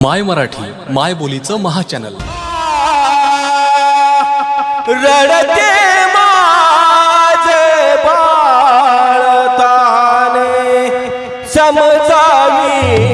माय मराठी माय बोलीचं महाचॅनल. रडते माझे बाळताने समजावी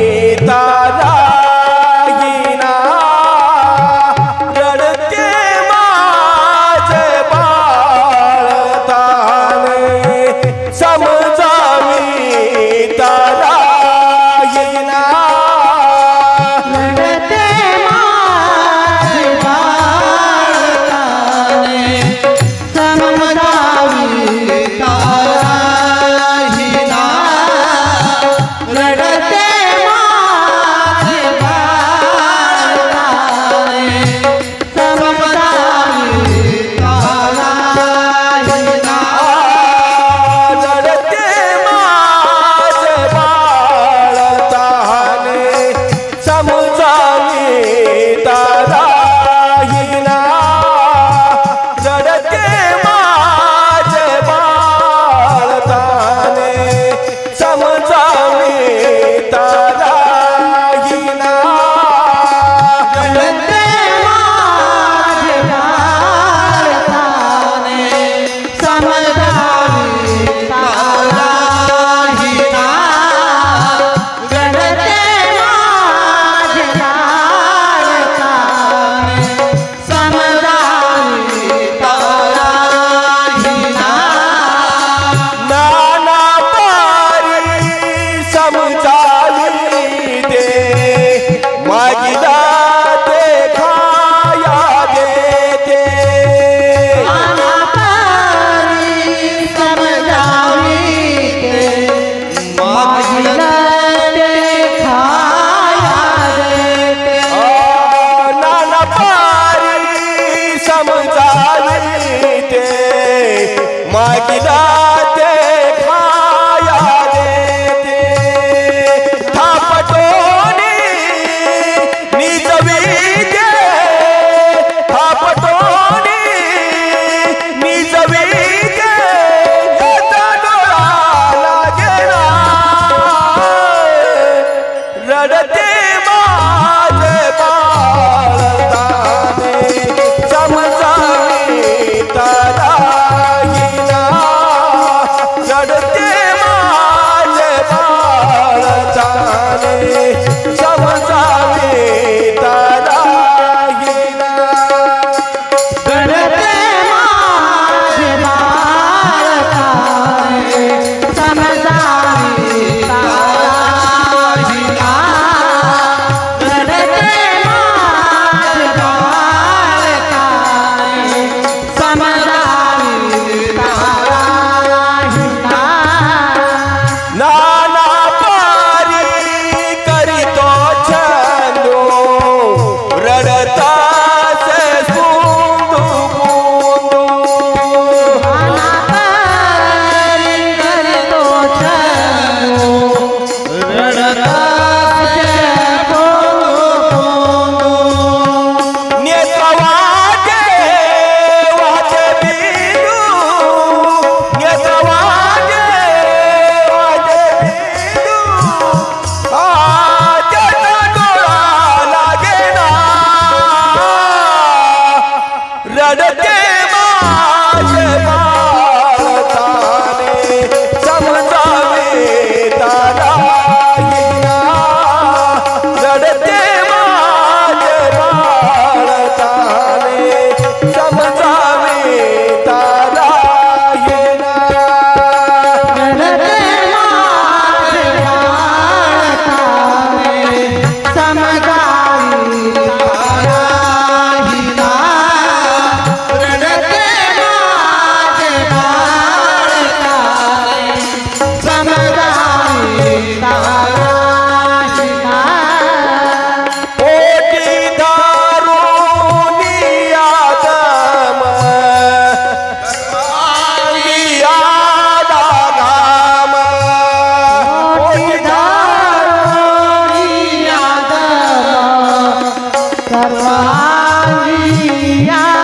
माय किदा 大姐，大。Yeah.